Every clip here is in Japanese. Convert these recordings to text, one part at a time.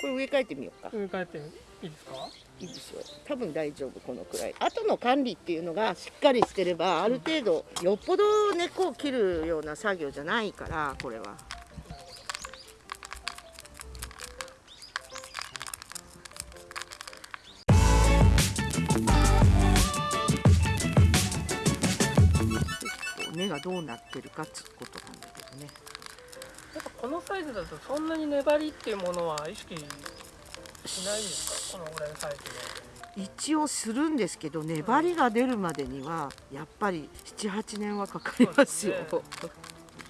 これ植え替えてみようか。植え替えていいですか？いいですよ。多分大丈夫このくらい。後の管理っていうのがしっかりしてればある程度よっぽど根っこを切るような作業じゃないからこれは。根がどうなってるかっつうことなんだけどねこのサイズだとそんなに粘りっていうものは意識しないですか？このぐらいのサイズで。一応するんですけど粘りが出るまでにはやっぱり78年はかかりますよ。そ う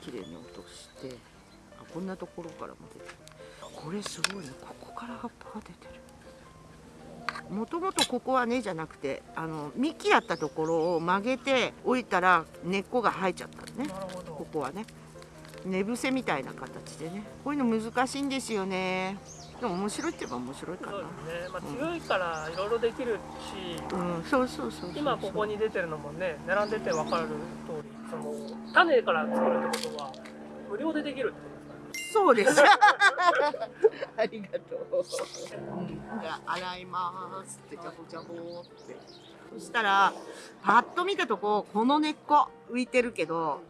綺麗に落として。あこんなところからも出てる。これすごいね。ここから葉っぱが出てる。もともとここは根じゃなくてあの幹やったところを曲げて置いたら根っこが生えちゃったのね。ここはね寝伏せみたいな形でね。こういうの難しいんですよね。でも面白いって言えば面白いかそうなですね、まあ、強いからいろいろできるし、うん。そうそうそうそう今ここに出てるのもね並んでて分かる通りその種から作るってことは無料でできるってことですかね。そうです。ありがとう。じゃあ洗いますってジャボジャボって。そしたらパッと見たとここの根っこ浮いてるけど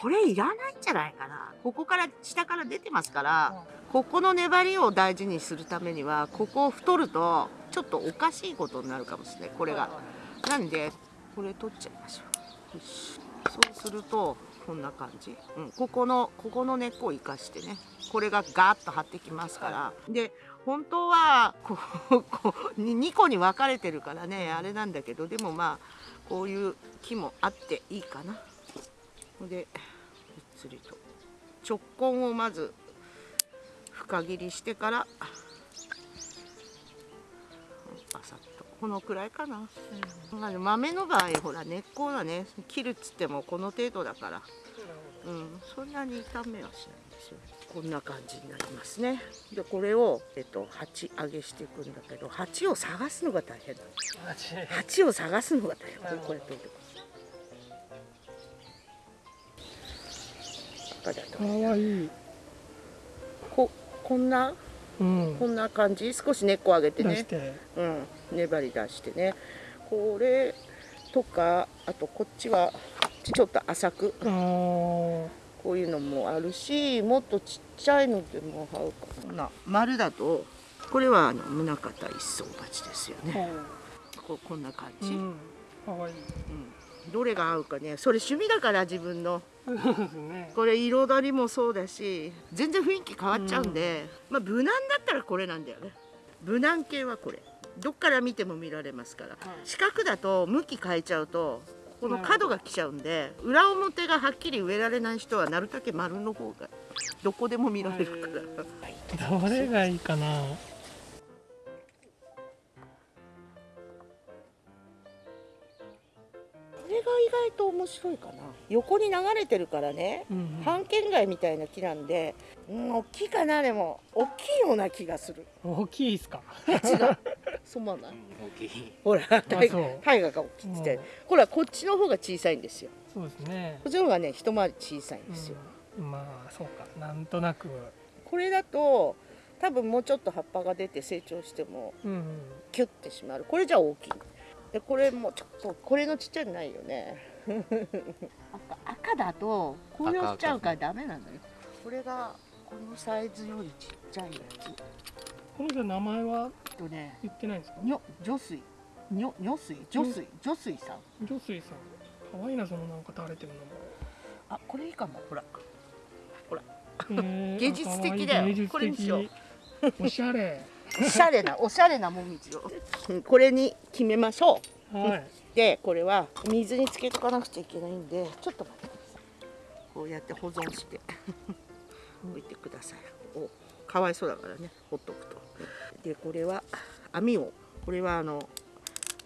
これいらないんじゃないかな。ここから下から出てますからここの粘りを大事にするためにはここを太るとちょっとおかしいことになるかもしれないこれが。なんでこれ取っちゃいましょう。よしそうするとこんな感じ、うん、ここのここの根っこを生かしてねこれがガーッと張ってきますから、で本当はこうこうに2個に分かれてるからねあれなんだけどでもまあこういう木もあっていいかな。ほんでゆっつりと。直根をまず深切りしてからバサッと。このくらいかな。まあ豆の場合ほら根っこはね切るっつってもこの程度だから、うん、そんなに傷めはしないんですよ。こんな感じになりますね。でこれを、えっと、鉢上げしていくんだけど鉢を探すのが大変なの鉢を探すのが大変。これこれとい。て赤だとかわいい、ここんな？うん、こんな感じ？少し根っこ上げてね。うん、粘り出してね。これとかあとこっちはちょっと浅く。こういうのもあるしもっとちっちゃいのでも合うかな。な丸だとこれはあの宗像一層鉢ですよね。ここんな感じ、うん。いい。どれが合うかね。それ趣味だから自分のね。これ彩りもそうだし全然雰囲気変わっちゃうんで、まあ無難だったらこれなんだよね。無難系はこれ。どっから見ても見られますから。四角だと向き変えちゃうとこの角が来ちゃうんで裏表がはっきり植えられない人はなるだけ丸の方がどこでも見られるから、どれがいいかな外と面白いかな。横に流れてるからね。うんうん。半径街みたいな木なんで。うん大きいかな。でも大きいような気がする。大きいですか？違う。そうない。大きい。ほらタイそう。タイガが大きいって。言ってうん。ほらこっちの方が小さいんですよ。そうですね。こっちの方がね一回り小さいんですよ、うん、まあそうか。なんとなく。これだと多分もうちょっと葉っぱが出て成長してもうんうん。キュッてしまう。これじゃ大きいでこれもちょっとこれのちっちゃいのないよね。赤赤だと紅葉しちゃうからダメなのよ。これがこのサイズよりちっちゃいやつ。このじゃ名前は？えっとね言ってないんですか？にょ女水。にょ女水？女水？女水さん。女水さん。可愛いなそのなんか垂れてるの。もあこれいいかも。ほら。へー。芸術的だよ。これにしよう。おしゃれ。おしゃれなおしゃれなもみじを。うんこれに決めましょう。はい。でこれは水につけとかなくちゃいけないんでちょっと待ってください。こうやって保存して。置いてください。おかわいそうだからねほっとくと。でこれは網をこれはあの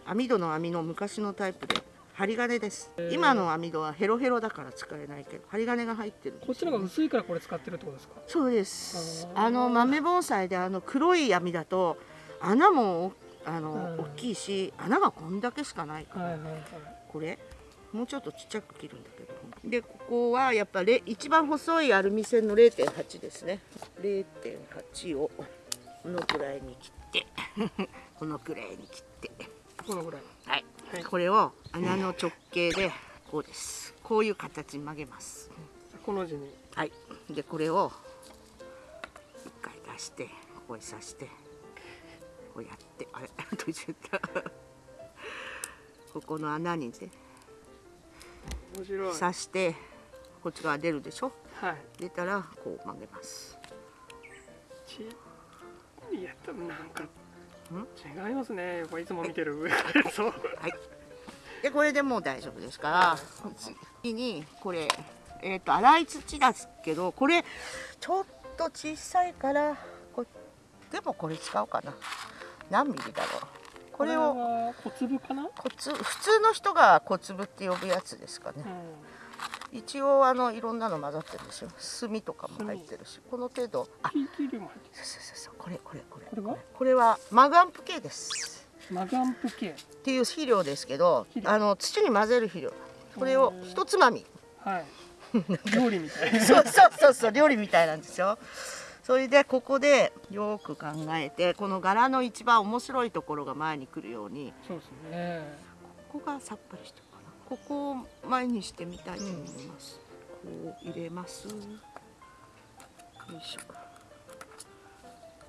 網戸の網の昔のタイプで針金です。今の網戸はヘロヘロだから使えないけど針金が入ってるんですよこっちの方が薄いからこれ使ってるってことですか？そうです。あの豆盆栽であの黒い網だと穴もあの、うん大きいし穴がこんだけしかないから、はいはいはい。これもうちょっとちっちゃく切るんだけど。でここはやっぱれ一番細いアルミ線の0.8ですね。0.8をこのくらいに切って このくらいに切って。このぐらい、はいこれを穴の直径でこうです。こういう形に曲げます。この字に。はい。でこれを一回出してここに刺してこうやってあれ？閉じちゃった。ここの穴にね面白い。刺してこっち側出るでしょ？はい。出たらこう曲げます。ちいや多分なんか違いますね。やっぱいつも見てる。上からそう。はい。でこれでもう大丈夫ですから。次にこれえっ、と粗い土ですけどこれちょっと小さいからこでもこれ使おうかな。何ミリだろう。これをは小粒かな、小粒普通の人が小粒って呼ぶやつですかね。うん、一応あのいろんなの混ざってるんですよ。炭とかも入ってるし。この程度。あこれこれこれこれは？これ。はマグアンプ系です。るマガンプ系。っていう肥料ですけどあの土に混ぜる肥料。これを一つまみ。はい。料理みたい。なそうそうそうそう料理みたいなんですよ。それでここでよく考えてこの柄の一番面白いところが前に来るようにそうですね。ここがさっぱりしてここを前にしてみたいと思います、こう入れます。よいしょ。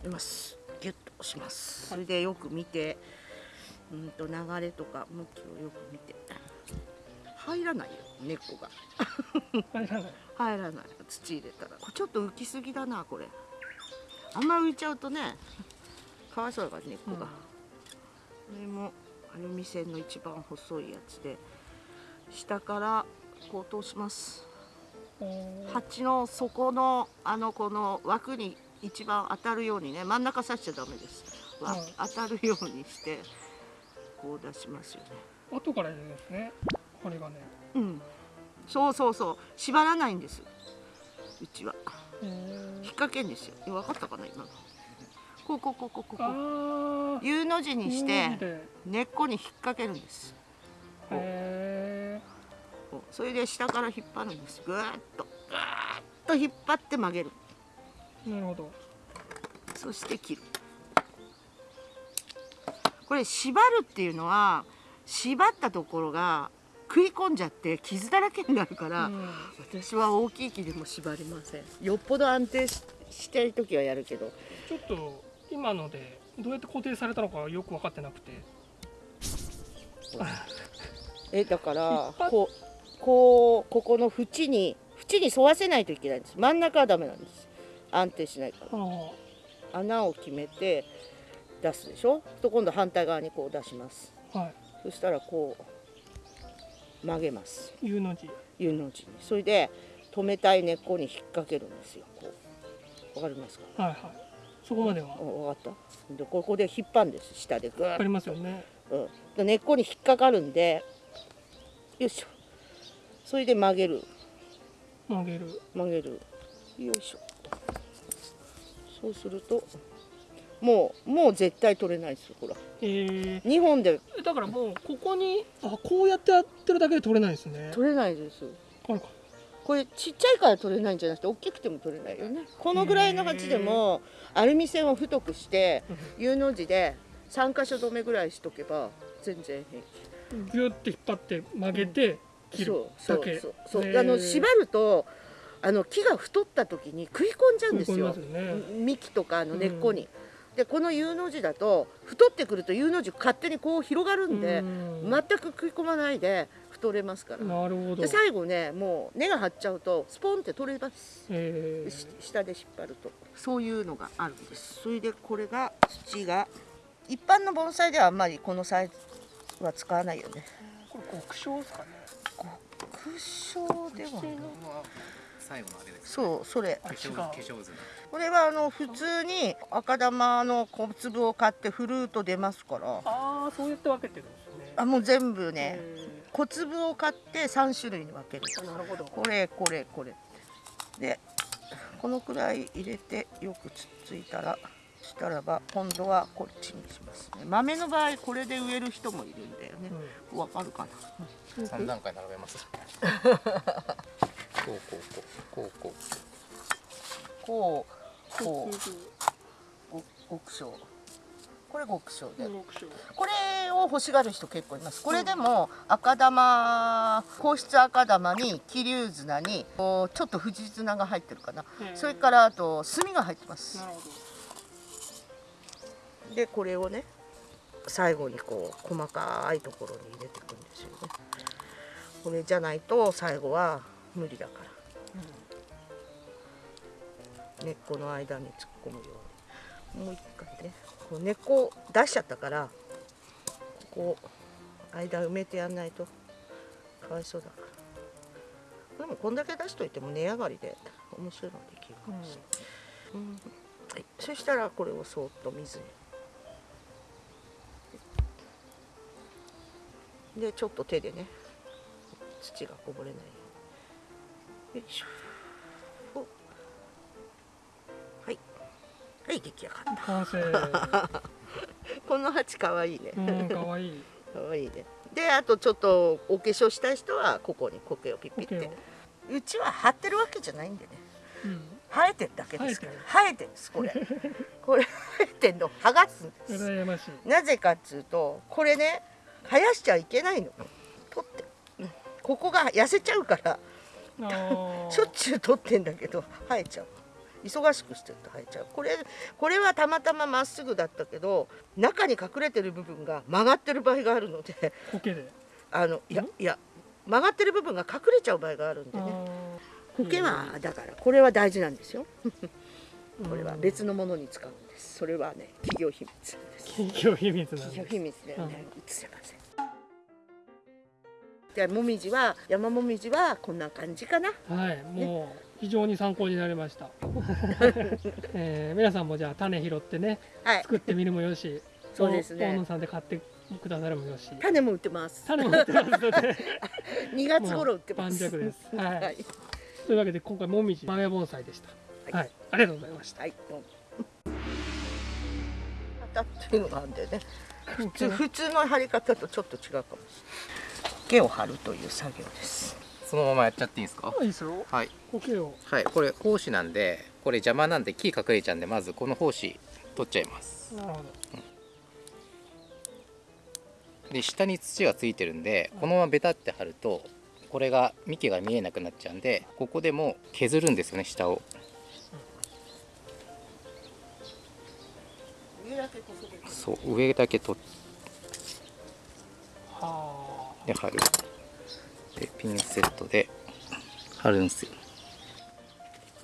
入れます。ギュッと押します。それでよく見てうんと流れとか向きをよく見て。入らないよ根っこが。入らない。入らない。土入れたら。これちょっと浮きすぎだなこれ。あんま浮いちゃうとねかわいそうだから根っこが、うん。これもアルミ線の一番細いやつで下からこう通します。鉢の底のあのこの枠に一番当たるようにね真ん中刺しちゃダメです、わはい。当たるようにしてこう出しますよね。後から入れるんですねこれがねうん。そうそうそう。縛らないんです。うちは。へ引っー掛けんですよ。分かったかな今の。こうこうこうこうこう U の字にしてへ根っこに引っ掛けるんです。それで下から引っ張るんです。ぐーっとぐーっと引っ張って曲げる。なるほどそして切る。これ縛るっていうのは縛ったところが食い込んじゃって傷だらけになるから、うん私は大きい木でも縛りません。よっぽど安定ししてる時はやるけど。ちょっと今のでどうやって固定されたのかよく分かってなくて えだからこうこうここの縁に縁に沿わせないといけないんです。真ん中はダメなんです。安定しないから。あ穴を決めて出すでしょ？と今度反対側にこう出します。あはい。そしたらこう曲げます。U の字。U の字に。それで止めたい根っこに引っ掛けるんですよ。こう。わかりますか？はいはい。そこまでは。おわかった？でここで引っ張るんです。下でぐーっ分かりますよね。うん、で根っこに引っかかるんでよいしょそれで曲げる。曲げる。曲げる。よいしょ。そうするともうもう絶対取れないですよほらえ2本で。ー、だからもうここにあこうやってやってるだけで取れないですね。取れないです。これちっちゃいから取れないんじゃなくて大きくても取れないよね。このぐらいの鉢でもアルミ線を太くして U の字で3箇所止めぐらいしとけば全然平気。ギュッて引っ張って曲げて切る。そうだけ。そうそう。そうあの縛るとあの木が太った時に食い込んじゃうんですよ。ね。幹とかあの根っこに、でこの U の字だと太ってくると U の字勝手にこう広がるんで、うん。全く食い込まないで太れますから。なるほど。で最後ねもう根が張っちゃうとスポンって取れます。え。し下で引っ張ると。そういうのがあるんです。それでこれが土が一般の盆栽ではあんまりこのサイズは使わないよね。ー、これ極小ですかね。極小では最後のあれです。そうそれ。あ違う。化粧化粧図の。これはあの普通に赤玉の小粒を買って振ると出ますから。ああそうやって分けてるんですね。あもう全部ねえ小粒を買って3種類に分ける。ーなるほど。これこれこれ。でこのくらい入れてよくつっついたらしたらば今度はこっちにしますね。豆の場合これで植える人もいるんだよね。わ、うん、かるかな？三段階並べます。こうこうこうこうこうこう極小これ極小でこれを欲しがる人結構いますこれでも赤玉硬質赤玉に桐生綱にちょっと富士綱が入ってるかな、それからあと炭が入ってます。なるほどでこれをね最後にこう細かいところに入れていくんですよね。これじゃないと最後は無理だから。根っこの間に突っ込むように。もう一回ね。こう根っこ出しちゃったからここ間埋めてやんないと。かわいそうだから。でもこんだけ出しといても値上がりで面白いのできるかもしれない、うん。はい、そしたらこれをそーっと水にでちょっと手でね土がこぼれないように。よいしょ。お。はい。はい出来上がった。この鉢かわいいね。うんかわいい。かわいいね。であとちょっとお化粧したい人はここに苔をピッピって。うちは張ってるわけじゃないんでね。うん。生えてるだけですから。生えてる。んですこれ。これ生えてんの剥がすんです。なぜかっつうとこれね生やしちゃいけないの。取って。うんここが痩せちゃうから。しょっちゅう取ってんだけど生えちゃう。忙しくしてると生えちゃう。これこれはたまたままっすぐだったけど中に隠れてる部分が曲がってる場合があるので苔で。あのいやいや曲がってる部分が隠れちゃう場合があるんでね。あ苔はだからこれは大事なんですよ。ー これは別のものに使うんです。それはね企業秘密です。企業秘密なんです。企業秘密ではね、映せません。で、もみじは、山もみじはこんな感じかな。はい、もう非常に参考になりました。えー皆さんもじゃあ種拾ってねはい、作ってみるもよし、そうですね。大野さんで買ってくださるもよし、種も売ってます。種も売ってますので、2月頃売ってます。盤石です。はい。はい、というわけで今回もみじ豆盆栽でした。ははいい、ありがとうございました。はい、どうも。当たっていうのがあるんでね。普通、普通の貼り方とちょっと違うかもしれない。毛を貼るという作業です。そのままやっちゃっていいんですか？いいですよ。はい苔をはいこれ胞子なんでこれ邪魔なんで木隠れちゃうんでまずこの胞子取っちゃいますなるほど。で下に土がついてるんでこのままベタって貼るとこれが幹が見えなくなっちゃうんでここでもう削るんですよね下を上だけこそで。そう上だけ取はって貼るでピンセットで貼るんですよ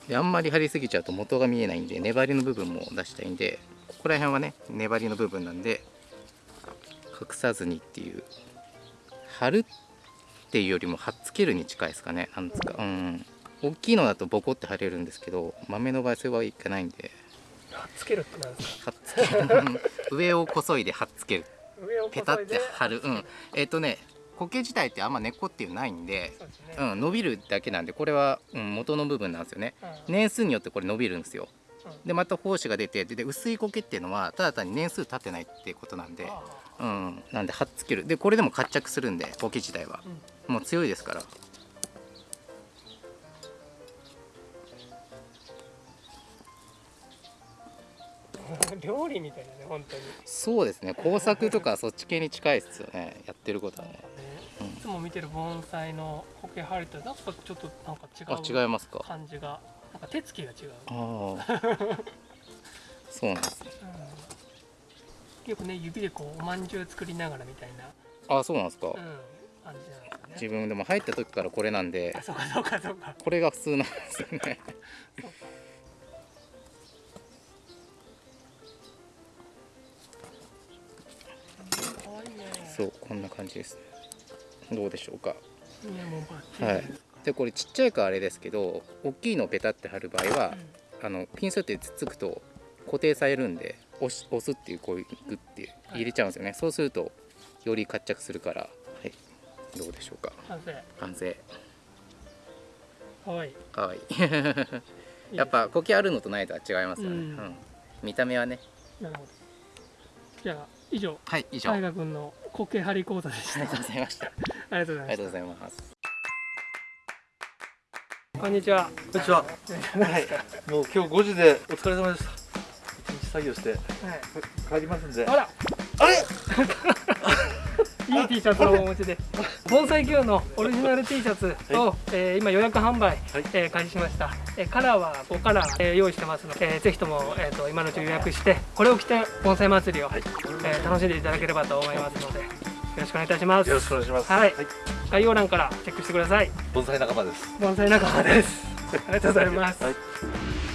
であんまり貼りすぎちゃうと元が見えないんで粘りの部分も出したいんでここら辺はね粘りの部分なんで隠さずにっていう貼るっていうよりも貼っつけるに近いですかねなんですかうん大きいのだとボコって貼れるんですけど豆の場合それはいかないんであ。はっつけるってなんですか？上をこそいで貼っつける。ペタって貼る。うん。えっ、とね苔自体ってあんま根っこっていうのないんでそうですね。うん、伸びるだけなんでこれは、うん、元の部分なんですよね。うん。年数によってこれ伸びるんですよ。うん。でまた胞子が出てでで薄い苔っていうのはただ単に年数経ってないっていうことなんで、あうん、なんで貼っつける。でこれでも活着するんで苔自体は。もう強いですから 料理みたいだね本当に。そうですね工作とかそっち系に近いですよねやってることはね。うん。いつも見てる盆栽の苔張りとなんかちょっとなんか違あう違いますか？感じがなんか手つきが違う、ああ そうなんですね。うん、よくね指でこうおまんじゅう作りながらみたいな、あそうなんですか、うん、感じなんですよね。自分でも入った時からこれなんで。あそうかそうかそうか。これが普通なんですよね。そうかかそうこんな感じですね。どうでしょうか。はい。でこれちっちゃいからあれですけど大きいのをペタって貼る場合は、あのピンセットでつっつくと固定されるんで押し押すっていうこういうグッて入れちゃうんですよね、そうするとより活着するから。はい。どうでしょうか。完成。完成。かわいい。かわいい。やっぱ苔あるのとないとは違いますよね、ううんん。見た目はね。なるほどじゃあ以上。はい以上。あ大り河君の苔張り講座でした。がとうございました。ありがとうございました。ありがとうございます。こんにちは。こんにちは。はい。もう今日5時でお疲れ様でした。一日作業して。はい。帰りますんで。あら。あれ？いい T シャツをお持ちで盆栽 Q のオリジナル T シャツを、えー今予約販売、えー開始しました、えーカラーは5カラー、えー用意してますので、えーぜひとも、えー、と今のうち予約してこれを着て盆栽祭りを、えー楽しんでいただければと思いますのでよろしくお願いいたします。よろしくお願いします。はい。概要欄からチェックしてください。盆栽仲間です。盆栽仲間です。ありがとうございます、はい